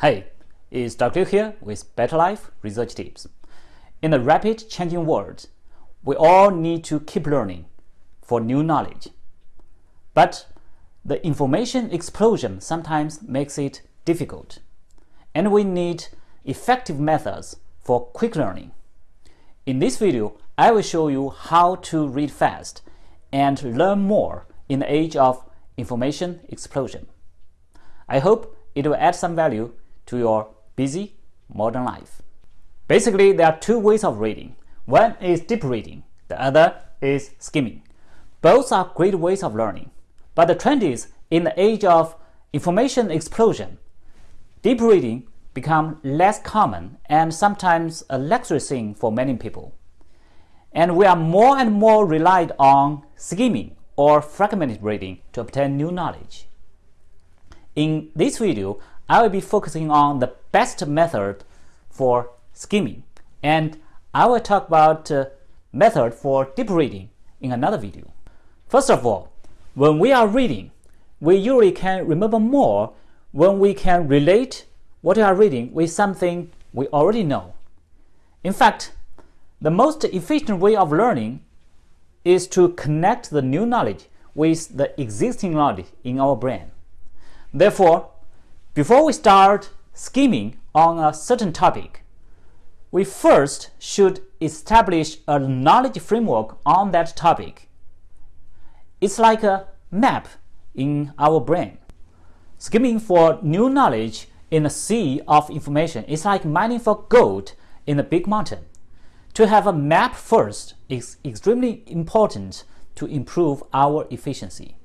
Hey, it's Dr. Here with Better Life Research Tips. In a rapid changing world, we all need to keep learning for new knowledge. But the information explosion sometimes makes it difficult, and we need effective methods for quick learning. In this video, I will show you how to read fast and learn more in the age of information explosion. I hope it will add some value to your busy modern life. Basically, there are two ways of reading. One is deep reading, the other is skimming. Both are great ways of learning. But the trend is, in the age of information explosion, deep reading become less common and sometimes a luxury thing for many people. And we are more and more relied on skimming or fragmented reading to obtain new knowledge. In this video, I will be focusing on the best method for skimming and I will talk about uh, method for deep reading in another video. First of all, when we are reading, we usually can remember more when we can relate what we are reading with something we already know. In fact, the most efficient way of learning is to connect the new knowledge with the existing knowledge in our brain. Therefore, before we start skimming on a certain topic, we first should establish a knowledge framework on that topic. It's like a map in our brain. Skimming for new knowledge in a sea of information is like mining for gold in a big mountain. To have a map first is extremely important to improve our efficiency.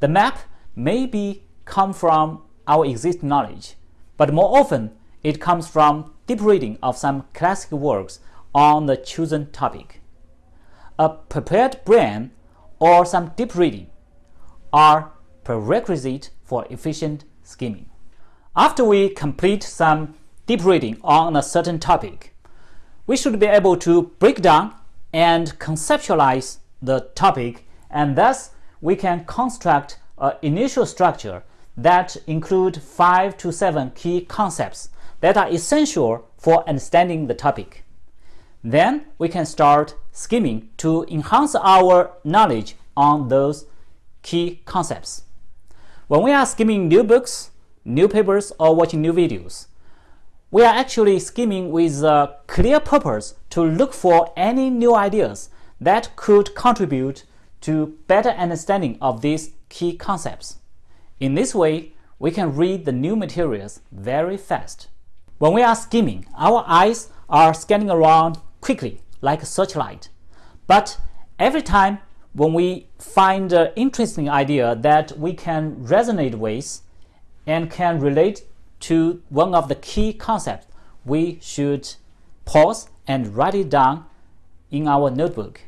The map may be come from our existing knowledge, but more often it comes from deep reading of some classic works on the chosen topic. A prepared brain or some deep reading are prerequisite for efficient skimming. After we complete some deep reading on a certain topic, we should be able to break down and conceptualize the topic and thus we can construct an initial structure that include five to seven key concepts that are essential for understanding the topic. Then we can start skimming to enhance our knowledge on those key concepts. When we are skimming new books, new papers or watching new videos. We are actually skimming with a clear purpose to look for any new ideas that could contribute to better understanding of these key concepts. In this way, we can read the new materials very fast. When we are skimming, our eyes are scanning around quickly like a searchlight. But every time when we find an interesting idea that we can resonate with, and can relate to one of the key concepts, we should pause and write it down in our notebook.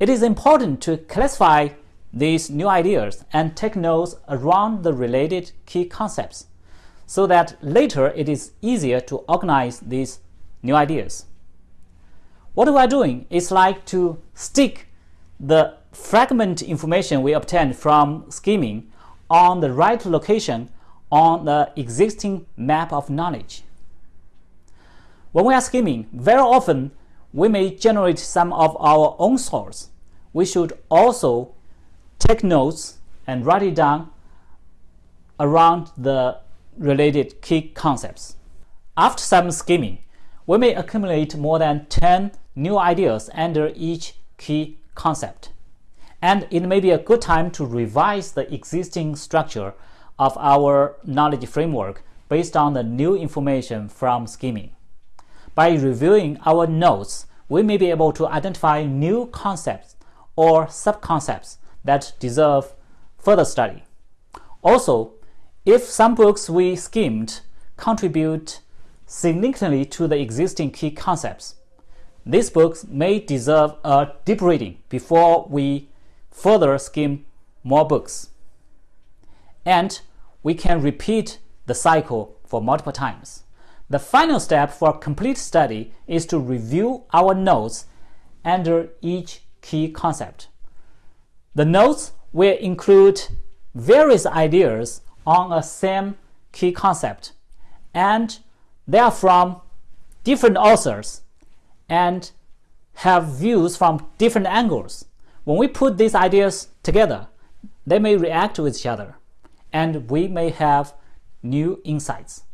It is important to classify these new ideas and take notes around the related key concepts so that later it is easier to organize these new ideas. What we are doing is like to stick the fragment information we obtained from skimming on the right location on the existing map of knowledge. When we are skimming, very often we may generate some of our own thoughts. We should also take notes and write it down around the related key concepts. After some skimming, we may accumulate more than 10 new ideas under each key concept and it may be a good time to revise the existing structure of our knowledge framework based on the new information from skimming. By reviewing our notes, we may be able to identify new concepts or subconcepts that deserve further study. Also, if some books we skimmed contribute significantly to the existing key concepts, these books may deserve a deep reading before we further skim more books. And we can repeat the cycle for multiple times. The final step for complete study is to review our notes under each key concept. The notes will include various ideas on a same key concept and they are from different authors and have views from different angles. When we put these ideas together, they may react with each other, and we may have new insights.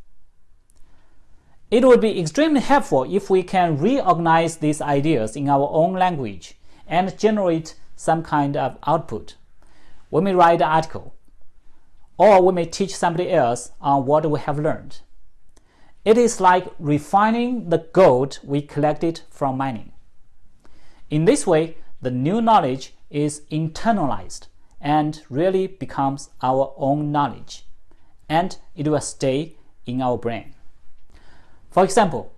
It would be extremely helpful if we can reorganize these ideas in our own language and generate some kind of output. We may write an article, or we may teach somebody else on what we have learned. It is like refining the gold we collected from mining. In this way, the new knowledge is internalized and really becomes our own knowledge, and it will stay in our brain. For example,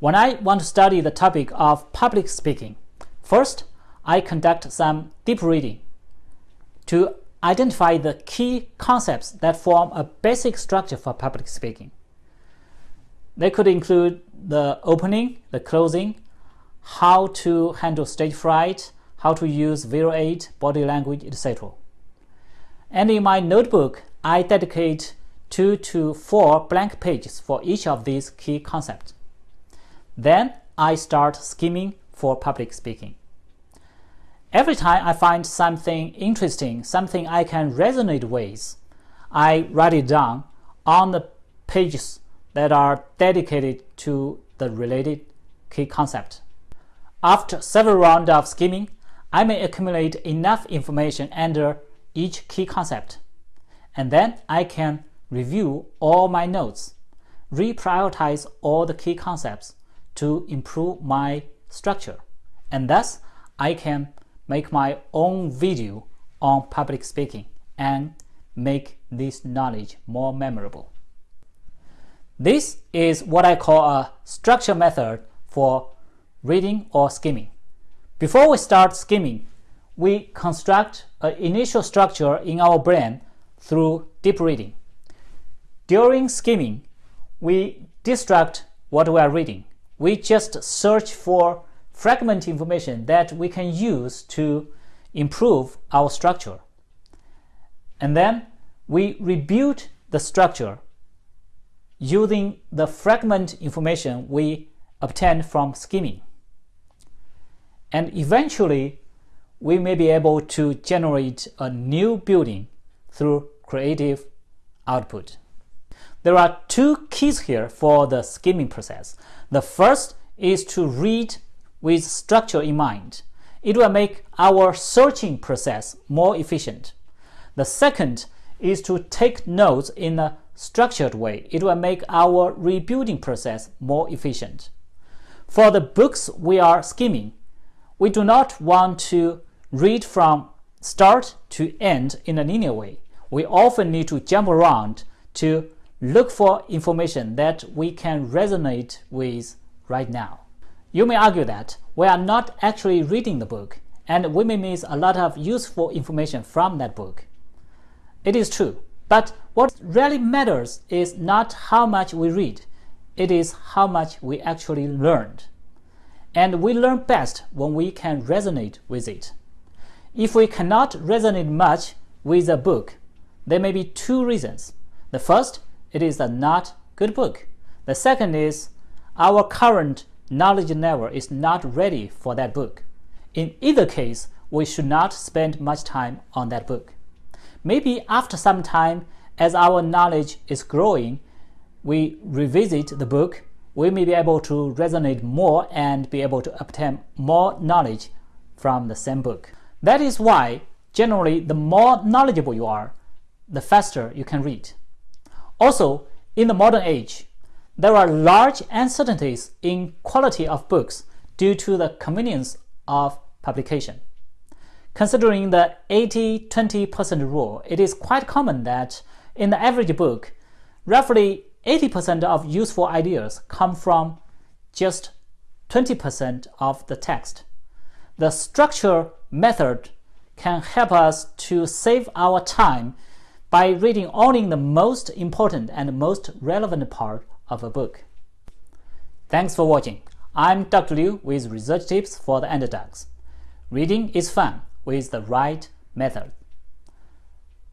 when I want to study the topic of public speaking, first I conduct some deep reading to identify the key concepts that form a basic structure for public speaking. They could include the opening, the closing, how to handle stage fright, how to use visual aid, body language, etc. And in my notebook, I dedicate two to four blank pages for each of these key concepts. Then I start skimming for public speaking. Every time I find something interesting, something I can resonate with, I write it down on the pages that are dedicated to the related key concept. After several rounds of skimming, I may accumulate enough information under each key concept, and then I can review all my notes, reprioritize all the key concepts to improve my structure, and thus I can make my own video on public speaking and make this knowledge more memorable. This is what I call a structure method for reading or skimming. Before we start skimming, we construct an initial structure in our brain through deep reading. During skimming, we distract what we are reading. We just search for fragment information that we can use to improve our structure. And then we rebuild the structure using the fragment information we obtained from skimming. And eventually, we may be able to generate a new building through creative output. There are two keys here for the skimming process. The first is to read with structure in mind. It will make our searching process more efficient. The second is to take notes in a structured way. It will make our rebuilding process more efficient. For the books we are skimming, we do not want to read from start to end in a linear way. We often need to jump around to look for information that we can resonate with right now. You may argue that we are not actually reading the book and we may miss a lot of useful information from that book. It is true, but what really matters is not how much we read, it is how much we actually learned. And we learn best when we can resonate with it. If we cannot resonate much with a book, there may be two reasons. The first it is a not good book. The second is our current knowledge level is not ready for that book. In either case, we should not spend much time on that book. Maybe after some time, as our knowledge is growing, we revisit the book, we may be able to resonate more and be able to obtain more knowledge from the same book. That is why, generally, the more knowledgeable you are, the faster you can read. Also, in the modern age, there are large uncertainties in quality of books due to the convenience of publication. Considering the 80-20% rule, it is quite common that in the average book, roughly 80% of useful ideas come from just 20% of the text. The structure method can help us to save our time by reading only the most important and most relevant part of a book. Thanks for watching. I'm Dr. Liu with research tips for the underdogs. Reading is fun with the right method.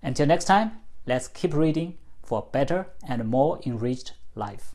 Until next time, let's keep reading for a better and more enriched life.